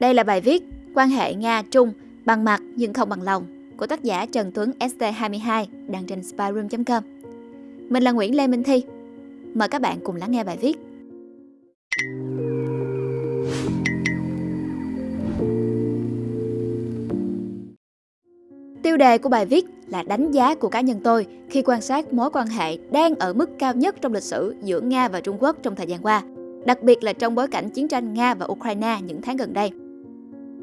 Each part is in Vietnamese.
Đây là bài viết Quan hệ Nga-Trung bằng mặt nhưng không bằng lòng của tác giả Trần Tuấn ST22 đăng trên spyroom.com. Mình là Nguyễn Lê Minh Thi. Mời các bạn cùng lắng nghe bài viết. Tiêu đề của bài viết là đánh giá của cá nhân tôi khi quan sát mối quan hệ đang ở mức cao nhất trong lịch sử giữa Nga và Trung Quốc trong thời gian qua, đặc biệt là trong bối cảnh chiến tranh Nga và Ukraine những tháng gần đây.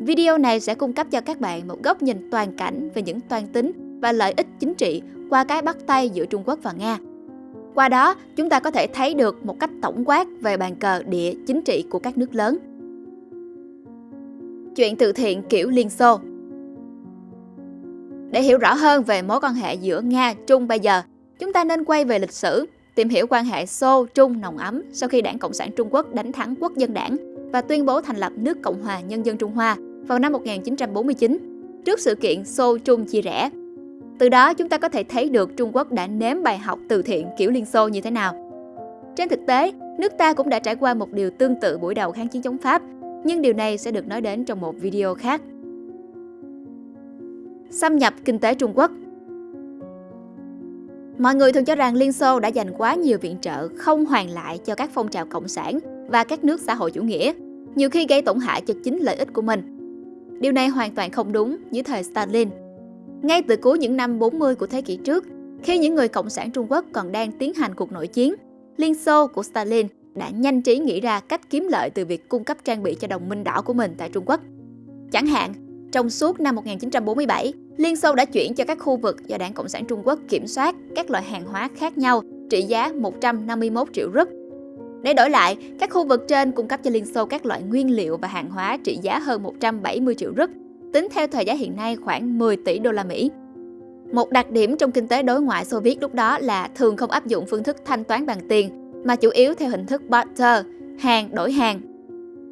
Video này sẽ cung cấp cho các bạn một góc nhìn toàn cảnh về những toan tính và lợi ích chính trị qua cái bắt tay giữa Trung Quốc và Nga. Qua đó, chúng ta có thể thấy được một cách tổng quát về bàn cờ địa chính trị của các nước lớn. Chuyện từ thiện kiểu Liên Xô Để hiểu rõ hơn về mối quan hệ giữa Nga, Trung bây giờ, chúng ta nên quay về lịch sử, tìm hiểu quan hệ Xô-Trung nồng ấm sau khi Đảng Cộng sản Trung Quốc đánh thắng Quốc dân đảng và tuyên bố thành lập nước Cộng hòa Nhân dân Trung Hoa vào năm 1949, trước sự kiện Xô-Trung chia rẽ. Từ đó chúng ta có thể thấy được Trung Quốc đã nếm bài học từ thiện kiểu Liên Xô như thế nào. Trên thực tế, nước ta cũng đã trải qua một điều tương tự buổi đầu kháng chiến chống Pháp, nhưng điều này sẽ được nói đến trong một video khác. Xâm nhập kinh tế Trung Quốc Mọi người thường cho rằng Liên Xô đã dành quá nhiều viện trợ không hoàn lại cho các phong trào cộng sản và các nước xã hội chủ nghĩa, nhiều khi gây tổn hại cho chính lợi ích của mình. Điều này hoàn toàn không đúng dưới thời Stalin. Ngay từ cuối những năm 40 của thế kỷ trước, khi những người Cộng sản Trung Quốc còn đang tiến hành cuộc nội chiến, Liên Xô của Stalin đã nhanh trí nghĩ ra cách kiếm lợi từ việc cung cấp trang bị cho đồng minh đỏ của mình tại Trung Quốc. Chẳng hạn, trong suốt năm 1947, Liên Xô đã chuyển cho các khu vực do Đảng Cộng sản Trung Quốc kiểm soát các loại hàng hóa khác nhau trị giá 151 triệu rúp để đổi lại, các khu vực trên cung cấp cho Liên Xô các loại nguyên liệu và hàng hóa trị giá hơn 170 triệu rúp, tính theo thời giá hiện nay khoảng 10 tỷ đô la Mỹ. Một đặc điểm trong kinh tế đối ngoại Xô Viết lúc đó là thường không áp dụng phương thức thanh toán bằng tiền, mà chủ yếu theo hình thức barter, hàng đổi hàng.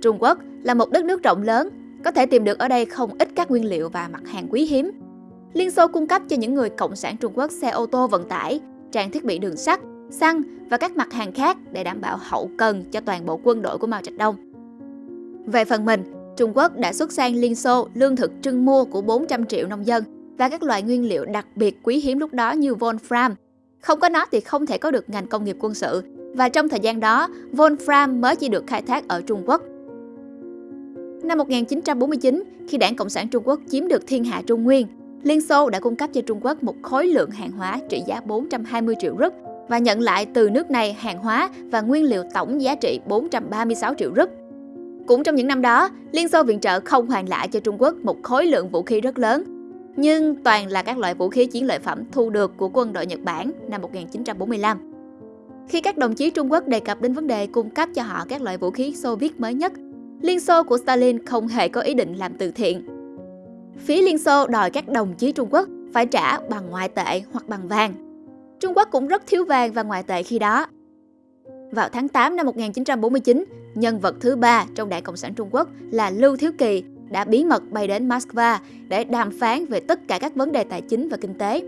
Trung Quốc là một đất nước rộng lớn, có thể tìm được ở đây không ít các nguyên liệu và mặt hàng quý hiếm. Liên Xô cung cấp cho những người cộng sản Trung Quốc xe ô tô vận tải, trang thiết bị đường sắt, xăng và các mặt hàng khác để đảm bảo hậu cần cho toàn bộ quân đội của Mao Trạch Đông. Về phần mình, Trung Quốc đã xuất sang Liên Xô lương thực trưng mua của 400 triệu nông dân và các loại nguyên liệu đặc biệt quý hiếm lúc đó như Wolfram. Không có nó thì không thể có được ngành công nghiệp quân sự và trong thời gian đó, Wolfram mới chỉ được khai thác ở Trung Quốc. Năm 1949, khi Đảng Cộng sản Trung Quốc chiếm được thiên hạ Trung Nguyên, Liên Xô đã cung cấp cho Trung Quốc một khối lượng hàng hóa trị giá 420 triệu rúp và nhận lại từ nước này hàng hóa và nguyên liệu tổng giá trị 436 triệu rúp. Cũng trong những năm đó, Liên Xô viện trợ không hoàn lại cho Trung Quốc một khối lượng vũ khí rất lớn, nhưng toàn là các loại vũ khí chiến lợi phẩm thu được của quân đội Nhật Bản năm 1945. Khi các đồng chí Trung Quốc đề cập đến vấn đề cung cấp cho họ các loại vũ khí Xô Viết mới nhất, Liên Xô của Stalin không hề có ý định làm từ thiện. Phía Liên Xô đòi các đồng chí Trung Quốc phải trả bằng ngoại tệ hoặc bằng vàng Trung Quốc cũng rất thiếu vàng và ngoại tệ khi đó. Vào tháng 8 năm 1949, nhân vật thứ ba trong Đảng Cộng sản Trung Quốc là Lưu Thiếu Kỳ đã bí mật bay đến Moscow để đàm phán về tất cả các vấn đề tài chính và kinh tế.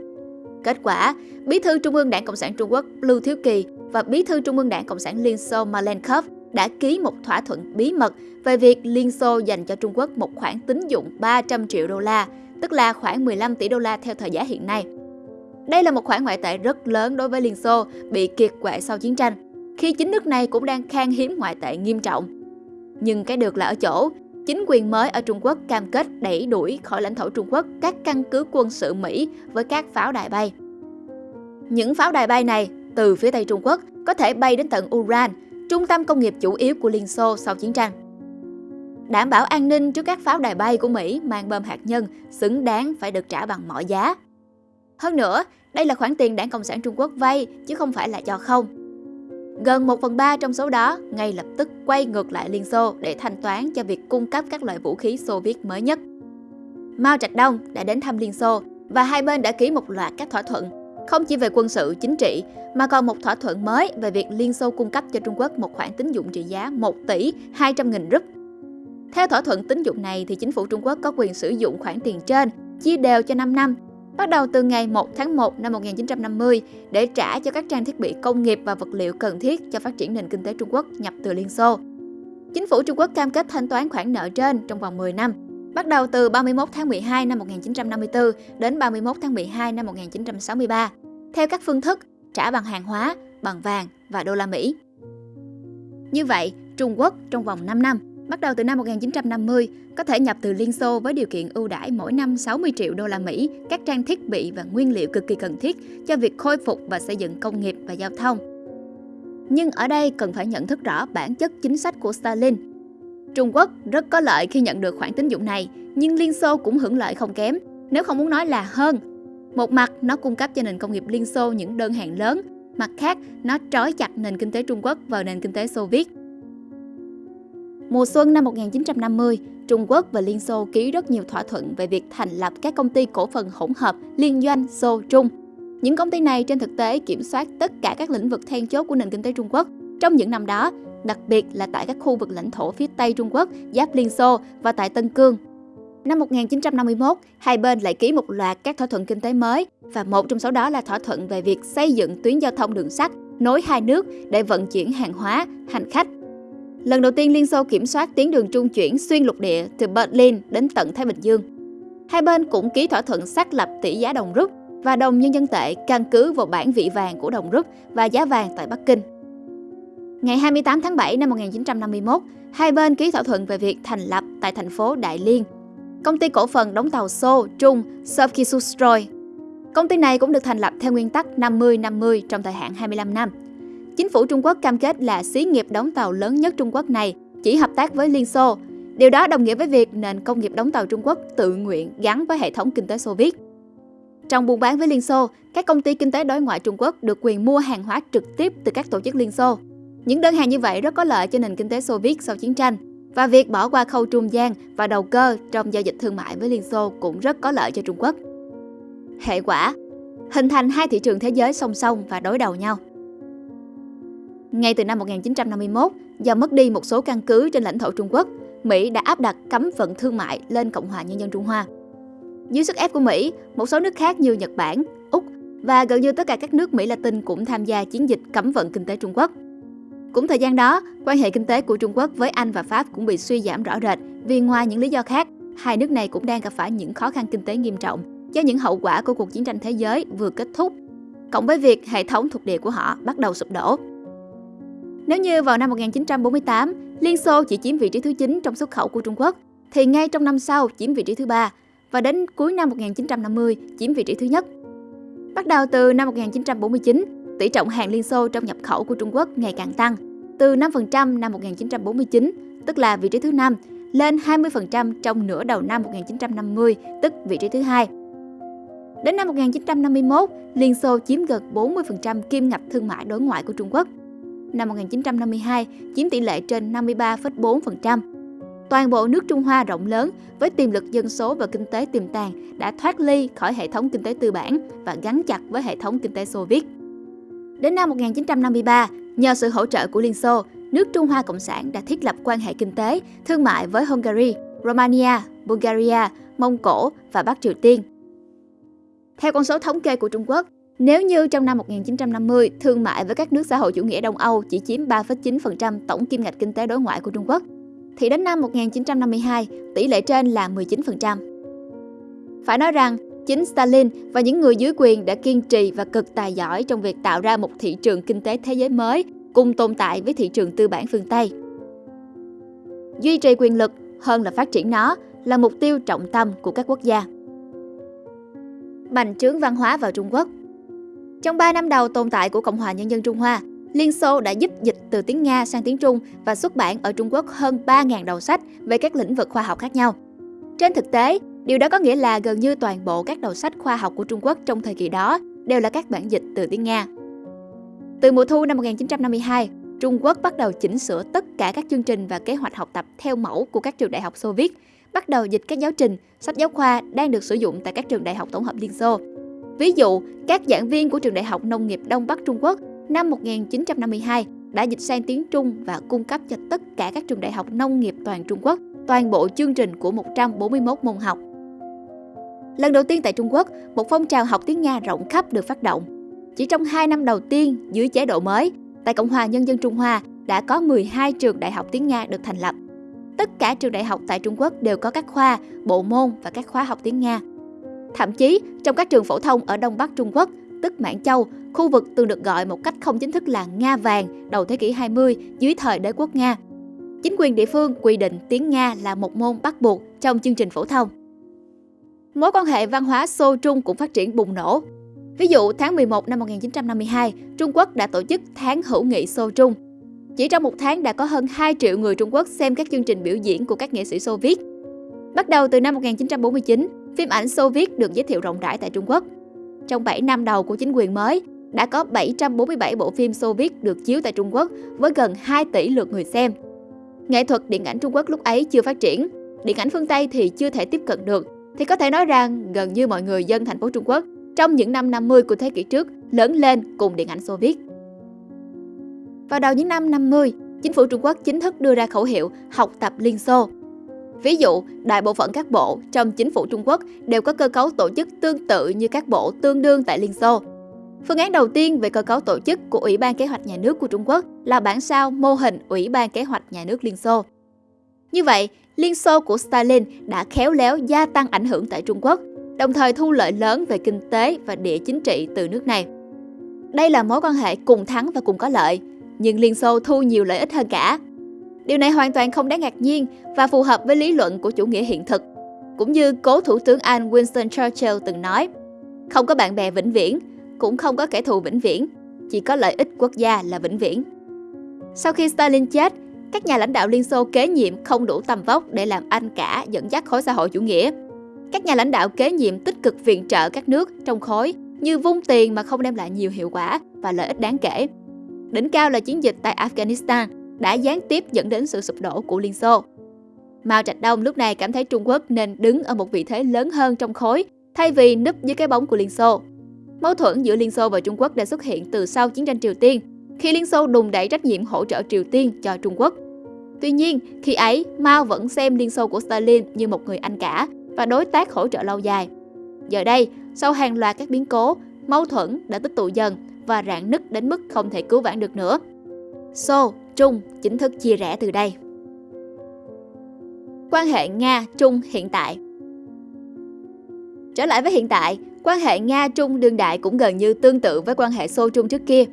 Kết quả, Bí thư Trung ương Đảng Cộng sản Trung Quốc Lưu Thiếu Kỳ và Bí thư Trung ương Đảng Cộng sản Liên Xô Malenkov đã ký một thỏa thuận bí mật về việc Liên Xô dành cho Trung Quốc một khoản tín dụng 300 triệu đô la, tức là khoảng 15 tỷ đô la theo thời giá hiện nay. Đây là một khoản ngoại tệ rất lớn đối với Liên Xô bị kiệt quệ sau chiến tranh, khi chính nước này cũng đang khan hiếm ngoại tệ nghiêm trọng. Nhưng cái được là ở chỗ, chính quyền mới ở Trung Quốc cam kết đẩy đuổi khỏi lãnh thổ Trung Quốc các căn cứ quân sự Mỹ với các pháo đài bay. Những pháo đài bay này từ phía Tây Trung Quốc có thể bay đến tận Uran, trung tâm công nghiệp chủ yếu của Liên Xô sau chiến tranh. Đảm bảo an ninh trước các pháo đài bay của Mỹ mang bom hạt nhân xứng đáng phải được trả bằng mọi giá. Hơn nữa, đây là khoản tiền đảng Cộng sản Trung Quốc vay chứ không phải là cho không. Gần 1 phần 3 trong số đó ngay lập tức quay ngược lại Liên Xô để thanh toán cho việc cung cấp các loại vũ khí Xô Viết mới nhất. Mao Trạch Đông đã đến thăm Liên Xô và hai bên đã ký một loạt các thỏa thuận, không chỉ về quân sự chính trị mà còn một thỏa thuận mới về việc Liên Xô cung cấp cho Trung Quốc một khoản tín dụng trị giá 1 tỷ 200 nghìn rúp. Theo thỏa thuận tín dụng này thì chính phủ Trung Quốc có quyền sử dụng khoản tiền trên chia đều cho 5 năm bắt đầu từ ngày 1 tháng 1 năm 1950 để trả cho các trang thiết bị công nghiệp và vật liệu cần thiết cho phát triển nền kinh tế Trung Quốc nhập từ Liên Xô. Chính phủ Trung Quốc cam kết thanh toán khoản nợ trên trong vòng 10 năm, bắt đầu từ 31 tháng 12 năm 1954 đến 31 tháng 12 năm 1963, theo các phương thức trả bằng hàng hóa, bằng vàng và đô la Mỹ. Như vậy, Trung Quốc trong vòng 5 năm, bắt đầu từ năm 1950, có thể nhập từ Liên Xô với điều kiện ưu đãi mỗi năm 60 triệu đô la Mỹ các trang thiết bị và nguyên liệu cực kỳ cần thiết cho việc khôi phục và xây dựng công nghiệp và giao thông. Nhưng ở đây cần phải nhận thức rõ bản chất chính sách của Stalin. Trung Quốc rất có lợi khi nhận được khoản tín dụng này, nhưng Liên Xô cũng hưởng lợi không kém, nếu không muốn nói là hơn. Một mặt, nó cung cấp cho nền công nghiệp Liên Xô những đơn hàng lớn, mặt khác, nó trói chặt nền kinh tế Trung Quốc vào nền kinh tế Xô Viết. Mùa xuân năm 1950, Trung Quốc và Liên Xô ký rất nhiều thỏa thuận về việc thành lập các công ty cổ phần hỗn hợp liên doanh Xô Trung. Những công ty này trên thực tế kiểm soát tất cả các lĩnh vực then chốt của nền kinh tế Trung Quốc trong những năm đó, đặc biệt là tại các khu vực lãnh thổ phía Tây Trung Quốc, giáp Liên Xô và tại Tân Cương. Năm 1951, hai bên lại ký một loạt các thỏa thuận kinh tế mới và một trong số đó là thỏa thuận về việc xây dựng tuyến giao thông đường sắt nối hai nước để vận chuyển hàng hóa, hành khách Lần đầu tiên Liên Xô kiểm soát tuyến đường trung chuyển xuyên lục địa từ Berlin đến tận Thái Bình Dương. Hai bên cũng ký thỏa thuận xác lập tỷ giá đồng rút và đồng nhân dân tệ căn cứ vào bản vị vàng của đồng rút và giá vàng tại Bắc Kinh. Ngày 28 tháng 7 năm 1951, hai bên ký thỏa thuận về việc thành lập tại thành phố Đại Liên công ty cổ phần đóng tàu Xô Trung Sovkisustroy. Công ty này cũng được thành lập theo nguyên tắc 50-50 trong thời hạn 25 năm. Chính phủ Trung Quốc cam kết là xí nghiệp đóng tàu lớn nhất Trung Quốc này chỉ hợp tác với Liên Xô. Điều đó đồng nghĩa với việc nền công nghiệp đóng tàu Trung Quốc tự nguyện gắn với hệ thống kinh tế Xô Viết. Trong buôn bán với Liên Xô, các công ty kinh tế đối ngoại Trung Quốc được quyền mua hàng hóa trực tiếp từ các tổ chức Liên Xô. Những đơn hàng như vậy rất có lợi cho nền kinh tế Xô Viết sau chiến tranh và việc bỏ qua khâu trung gian và đầu cơ trong giao dịch thương mại với Liên Xô cũng rất có lợi cho Trung Quốc. Hệ quả, hình thành hai thị trường thế giới song song và đối đầu nhau. Ngay từ năm 1951, do mất đi một số căn cứ trên lãnh thổ Trung Quốc, Mỹ đã áp đặt cấm vận thương mại lên Cộng hòa Nhân dân Trung Hoa. Dưới sức ép của Mỹ, một số nước khác như Nhật Bản, Úc và gần như tất cả các nước Mỹ Latin cũng tham gia chiến dịch cấm vận kinh tế Trung Quốc. Cũng thời gian đó, quan hệ kinh tế của Trung Quốc với Anh và Pháp cũng bị suy giảm rõ rệt vì ngoài những lý do khác, hai nước này cũng đang gặp phải những khó khăn kinh tế nghiêm trọng do những hậu quả của cuộc chiến tranh thế giới vừa kết thúc, cộng với việc hệ thống thuộc địa của họ bắt đầu sụp đổ. Nếu như vào năm 1948, Liên Xô chỉ chiếm vị trí thứ 9 trong xuất khẩu của Trung Quốc, thì ngay trong năm sau chiếm vị trí thứ ba và đến cuối năm 1950 chiếm vị trí thứ nhất. Bắt đầu từ năm 1949, tỷ trọng hàng Liên Xô trong nhập khẩu của Trung Quốc ngày càng tăng, từ 5% năm 1949, tức là vị trí thứ 5, lên 20% trong nửa đầu năm 1950, tức vị trí thứ hai. Đến năm 1951, Liên Xô chiếm gần 40% kim ngạch thương mại đối ngoại của Trung Quốc – năm 1952 chiếm tỷ lệ trên 53,4%. Toàn bộ nước Trung Hoa rộng lớn với tiềm lực dân số và kinh tế tiềm tàng đã thoát ly khỏi hệ thống kinh tế tư bản và gắn chặt với hệ thống kinh tế Xô Viết. Đến năm 1953, nhờ sự hỗ trợ của Liên Xô, nước Trung Hoa Cộng sản đã thiết lập quan hệ kinh tế, thương mại với Hungary, Romania, Bulgaria, Mông Cổ và Bắc Triều Tiên. Theo con số thống kê của Trung Quốc, nếu như trong năm 1950, thương mại với các nước xã hội chủ nghĩa Đông Âu chỉ chiếm 3,9% tổng kim ngạch kinh tế đối ngoại của Trung Quốc, thì đến năm 1952, tỷ lệ trên là 19%. Phải nói rằng, chính Stalin và những người dưới quyền đã kiên trì và cực tài giỏi trong việc tạo ra một thị trường kinh tế thế giới mới cùng tồn tại với thị trường tư bản phương Tây. Duy trì quyền lực hơn là phát triển nó là mục tiêu trọng tâm của các quốc gia. Bành trướng văn hóa vào Trung Quốc – trong 3 năm đầu tồn tại của Cộng hòa Nhân dân Trung Hoa, Liên Xô đã giúp dịch từ tiếng Nga sang tiếng Trung và xuất bản ở Trung Quốc hơn 3.000 đầu sách về các lĩnh vực khoa học khác nhau. Trên thực tế, điều đó có nghĩa là gần như toàn bộ các đầu sách khoa học của Trung Quốc trong thời kỳ đó đều là các bản dịch từ tiếng Nga. Từ mùa thu năm 1952, Trung Quốc bắt đầu chỉnh sửa tất cả các chương trình và kế hoạch học tập theo mẫu của các trường đại học Xô Viết, bắt đầu dịch các giáo trình, sách giáo khoa đang được sử dụng tại các trường đại học tổng hợp Liên Xô Ví dụ, các giảng viên của Trường Đại học Nông nghiệp Đông Bắc Trung Quốc năm 1952 đã dịch sang tiếng Trung và cung cấp cho tất cả các trường đại học nông nghiệp toàn Trung Quốc toàn bộ chương trình của 141 môn học. Lần đầu tiên tại Trung Quốc, một phong trào học tiếng Nga rộng khắp được phát động. Chỉ trong 2 năm đầu tiên dưới chế độ mới, tại Cộng hòa Nhân dân Trung Hoa đã có 12 trường đại học tiếng Nga được thành lập. Tất cả trường đại học tại Trung Quốc đều có các khoa, bộ môn và các khóa học tiếng Nga. Thậm chí, trong các trường phổ thông ở Đông Bắc Trung Quốc, tức Mãn Châu, khu vực từng được gọi một cách không chính thức là Nga vàng đầu thế kỷ 20 dưới thời đế quốc Nga. Chính quyền địa phương quy định tiếng Nga là một môn bắt buộc trong chương trình phổ thông. Mối quan hệ văn hóa Xô Trung cũng phát triển bùng nổ. Ví dụ, tháng 11 năm 1952, Trung Quốc đã tổ chức tháng hữu nghị Xô Trung. Chỉ trong một tháng đã có hơn 2 triệu người Trung Quốc xem các chương trình biểu diễn của các nghệ sĩ Xô Viết. Bắt đầu từ năm 1949, phim ảnh Xô Viết được giới thiệu rộng rãi tại Trung Quốc. Trong 7 năm đầu của chính quyền mới, đã có 747 bộ phim Xô Viết được chiếu tại Trung Quốc với gần 2 tỷ lượt người xem. Nghệ thuật điện ảnh Trung Quốc lúc ấy chưa phát triển, điện ảnh phương Tây thì chưa thể tiếp cận được, thì có thể nói rằng gần như mọi người dân thành phố Trung Quốc trong những năm 50 của thế kỷ trước lớn lên cùng điện ảnh Xô Viết. Vào đầu những năm 50, chính phủ Trung Quốc chính thức đưa ra khẩu hiệu học tập Liên Xô. Ví dụ, đại bộ phận các bộ trong chính phủ Trung Quốc đều có cơ cấu tổ chức tương tự như các bộ tương đương tại Liên Xô. Phương án đầu tiên về cơ cấu tổ chức của Ủy ban Kế hoạch Nhà nước của Trung Quốc là bản sao mô hình Ủy ban Kế hoạch Nhà nước Liên Xô. Như vậy, Liên Xô của Stalin đã khéo léo gia tăng ảnh hưởng tại Trung Quốc, đồng thời thu lợi lớn về kinh tế và địa chính trị từ nước này. Đây là mối quan hệ cùng thắng và cùng có lợi, nhưng Liên Xô thu nhiều lợi ích hơn cả. Điều này hoàn toàn không đáng ngạc nhiên và phù hợp với lý luận của chủ nghĩa hiện thực. Cũng như cố Thủ tướng Anh Winston Churchill từng nói, không có bạn bè vĩnh viễn, cũng không có kẻ thù vĩnh viễn, chỉ có lợi ích quốc gia là vĩnh viễn. Sau khi Stalin chết, các nhà lãnh đạo Liên Xô kế nhiệm không đủ tầm vóc để làm anh cả dẫn dắt khối xã hội chủ nghĩa. Các nhà lãnh đạo kế nhiệm tích cực viện trợ các nước trong khối như vung tiền mà không đem lại nhiều hiệu quả và lợi ích đáng kể. Đỉnh cao là chiến dịch tại Afghanistan đã gián tiếp dẫn đến sự sụp đổ của Liên Xô. Mao Trạch Đông lúc này cảm thấy Trung Quốc nên đứng ở một vị thế lớn hơn trong khối thay vì núp dưới cái bóng của Liên Xô. Mâu thuẫn giữa Liên Xô và Trung Quốc đã xuất hiện từ sau chiến tranh Triều Tiên, khi Liên Xô đùng đẩy trách nhiệm hỗ trợ Triều Tiên cho Trung Quốc. Tuy nhiên, khi ấy, Mao vẫn xem Liên Xô của Stalin như một người anh cả và đối tác hỗ trợ lâu dài. Giờ đây, sau hàng loạt các biến cố, mâu thuẫn đã tích tụ dần và rạn nứt đến mức không thể cứu vãn được nữa. Xô, Trung chính thức chia rẽ từ đây. Quan hệ Nga-Trung hiện tại Trở lại với hiện tại, quan hệ Nga-Trung đương đại cũng gần như tương tự với quan hệ Xô-Trung trước kia.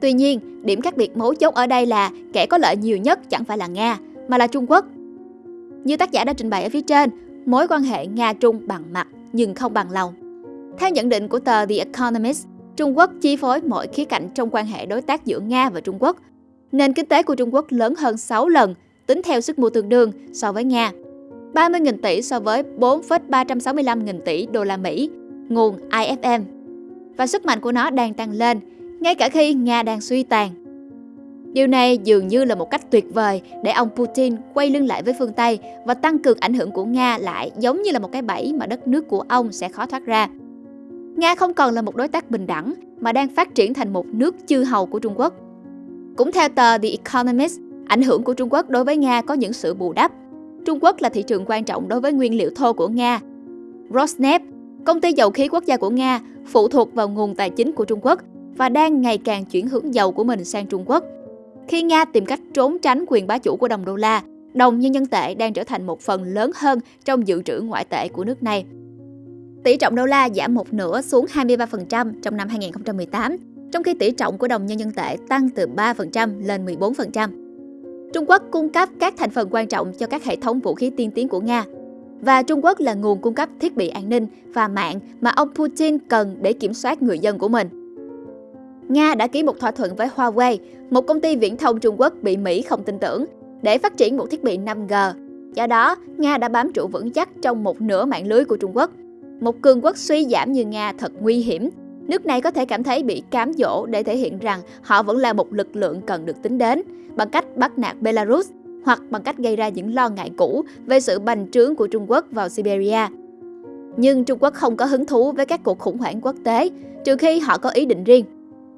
Tuy nhiên, điểm khác biệt mấu chốt ở đây là kẻ có lợi nhiều nhất chẳng phải là Nga, mà là Trung Quốc. Như tác giả đã trình bày ở phía trên, mối quan hệ Nga-Trung bằng mặt nhưng không bằng lòng. Theo nhận định của tờ The Economist, Trung Quốc chi phối mọi khía cạnh trong quan hệ đối tác giữa Nga và Trung Quốc. Nền kinh tế của Trung Quốc lớn hơn 6 lần, tính theo sức mua tương đương so với Nga. 30.000 tỷ so với 4,365 nghìn tỷ đô la Mỹ, nguồn IFM. Và sức mạnh của nó đang tăng lên, ngay cả khi Nga đang suy tàn. Điều này dường như là một cách tuyệt vời để ông Putin quay lưng lại với phương Tây và tăng cường ảnh hưởng của Nga lại giống như là một cái bẫy mà đất nước của ông sẽ khó thoát ra. Nga không còn là một đối tác bình đẳng mà đang phát triển thành một nước chư hầu của Trung Quốc. Cũng theo tờ The Economist, ảnh hưởng của Trung Quốc đối với Nga có những sự bù đắp. Trung Quốc là thị trường quan trọng đối với nguyên liệu thô của Nga. Rosneft, công ty dầu khí quốc gia của Nga, phụ thuộc vào nguồn tài chính của Trung Quốc và đang ngày càng chuyển hướng dầu của mình sang Trung Quốc. Khi Nga tìm cách trốn tránh quyền bá chủ của đồng đô la, đồng nhân dân tệ đang trở thành một phần lớn hơn trong dự trữ ngoại tệ của nước này. Tỷ trọng đô la giảm một nửa xuống 23% trong năm 2018, trong khi tỷ trọng của đồng nhân dân tệ tăng từ 3% lên 14%. Trung Quốc cung cấp các thành phần quan trọng cho các hệ thống vũ khí tiên tiến của Nga. Và Trung Quốc là nguồn cung cấp thiết bị an ninh và mạng mà ông Putin cần để kiểm soát người dân của mình. Nga đã ký một thỏa thuận với Huawei, một công ty viễn thông Trung Quốc bị Mỹ không tin tưởng, để phát triển một thiết bị 5G. Do đó, Nga đã bám trụ vững chắc trong một nửa mạng lưới của Trung Quốc. Một cường quốc suy giảm như Nga thật nguy hiểm. Nước này có thể cảm thấy bị cám dỗ để thể hiện rằng họ vẫn là một lực lượng cần được tính đến, bằng cách bắt nạt Belarus hoặc bằng cách gây ra những lo ngại cũ về sự bành trướng của Trung Quốc vào Siberia. Nhưng Trung Quốc không có hứng thú với các cuộc khủng hoảng quốc tế, trừ khi họ có ý định riêng.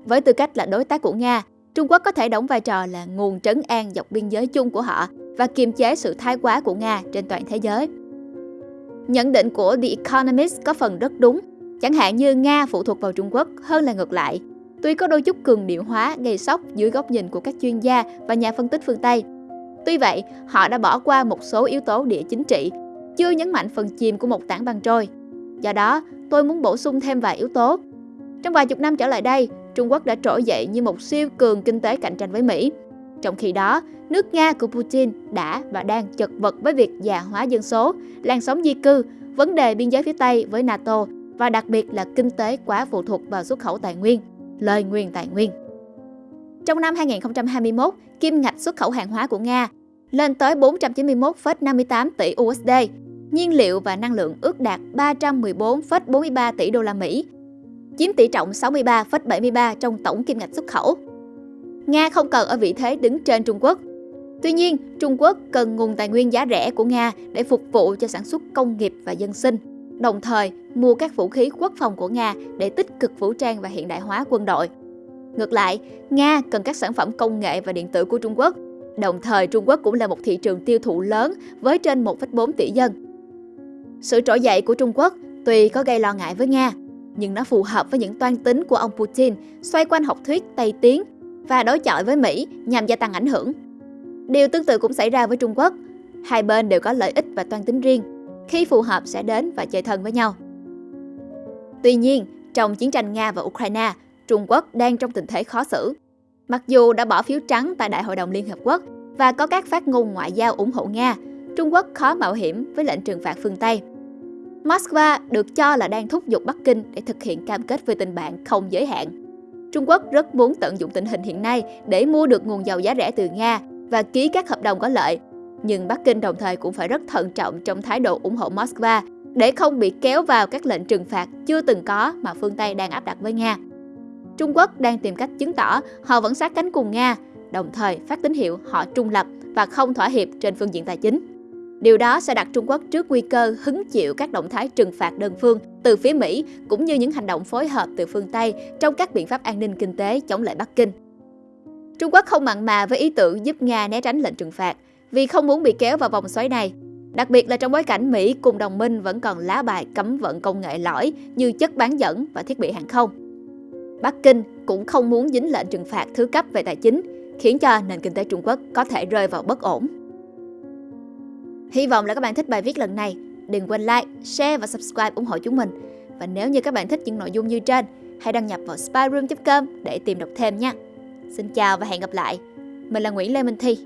Với tư cách là đối tác của Nga, Trung Quốc có thể đóng vai trò là nguồn trấn an dọc biên giới chung của họ và kiềm chế sự thái quá của Nga trên toàn thế giới. Nhận định của The Economist có phần rất đúng, chẳng hạn như Nga phụ thuộc vào Trung Quốc hơn là ngược lại. tuy có đôi chút cường điệu hóa gây sốc dưới góc nhìn của các chuyên gia và nhà phân tích phương Tây. Tuy vậy, họ đã bỏ qua một số yếu tố địa chính trị, chưa nhấn mạnh phần chìm của một tảng băng trôi. Do đó, tôi muốn bổ sung thêm vài yếu tố. Trong vài chục năm trở lại đây, Trung Quốc đã trỗi dậy như một siêu cường kinh tế cạnh tranh với Mỹ. Trong khi đó, nước Nga của Putin đã và đang chật vật với việc già hóa dân số, làn sóng di cư, vấn đề biên giới phía Tây với NATO và đặc biệt là kinh tế quá phụ thuộc vào xuất khẩu tài nguyên, lời nguyên tài nguyên. Trong năm 2021, kim ngạch xuất khẩu hàng hóa của Nga lên tới 491,58 tỷ USD, nhiên liệu và năng lượng ước đạt 314,43 tỷ đô la Mỹ, chiếm tỷ trọng 63,73 trong tổng kim ngạch xuất khẩu. Nga không cần ở vị thế đứng trên Trung Quốc. Tuy nhiên, Trung Quốc cần nguồn tài nguyên giá rẻ của Nga để phục vụ cho sản xuất công nghiệp và dân sinh, đồng thời mua các vũ khí quốc phòng của Nga để tích cực vũ trang và hiện đại hóa quân đội. Ngược lại, Nga cần các sản phẩm công nghệ và điện tử của Trung Quốc. Đồng thời, Trung Quốc cũng là một thị trường tiêu thụ lớn với trên 1,4 tỷ dân. Sự trỗi dậy của Trung Quốc tuy có gây lo ngại với Nga, nhưng nó phù hợp với những toan tính của ông Putin xoay quanh học thuyết Tây Tiến và đối chọi với Mỹ nhằm gia tăng ảnh hưởng. Điều tương tự cũng xảy ra với Trung Quốc. Hai bên đều có lợi ích và toan tính riêng. Khi phù hợp sẽ đến và chơi thân với nhau. Tuy nhiên, trong chiến tranh Nga và Ukraine, Trung Quốc đang trong tình thế khó xử. Mặc dù đã bỏ phiếu trắng tại Đại hội đồng Liên Hợp Quốc và có các phát ngôn ngoại giao ủng hộ Nga, Trung Quốc khó mạo hiểm với lệnh trừng phạt phương Tây. Moscow được cho là đang thúc giục Bắc Kinh để thực hiện cam kết về tình bạn không giới hạn. Trung Quốc rất muốn tận dụng tình hình hiện nay để mua được nguồn dầu giá rẻ từ Nga và ký các hợp đồng có lợi. Nhưng Bắc Kinh đồng thời cũng phải rất thận trọng trong thái độ ủng hộ Moscow để không bị kéo vào các lệnh trừng phạt chưa từng có mà phương Tây đang áp đặt với Nga. Trung Quốc đang tìm cách chứng tỏ họ vẫn sát cánh cùng Nga, đồng thời phát tín hiệu họ trung lập và không thỏa hiệp trên phương diện tài chính. Điều đó sẽ đặt Trung Quốc trước nguy cơ hứng chịu các động thái trừng phạt đơn phương từ phía Mỹ cũng như những hành động phối hợp từ phương Tây trong các biện pháp an ninh kinh tế chống lại Bắc Kinh. Trung Quốc không mặn mà với ý tưởng giúp Nga né tránh lệnh trừng phạt vì không muốn bị kéo vào vòng xoáy này. Đặc biệt là trong bối cảnh Mỹ cùng đồng minh vẫn còn lá bài cấm vận công nghệ lõi như chất bán dẫn và thiết bị hàng không. Bắc Kinh cũng không muốn dính lệnh trừng phạt thứ cấp về tài chính, khiến cho nền kinh tế Trung Quốc có thể rơi vào bất ổn. Hy vọng là các bạn thích bài viết lần này. Đừng quên like, share và subscribe ủng hộ chúng mình. Và nếu như các bạn thích những nội dung như trên, hãy đăng nhập vào spyroom.com để tìm đọc thêm nha. Xin chào và hẹn gặp lại. Mình là Nguyễn Lê Minh Thi.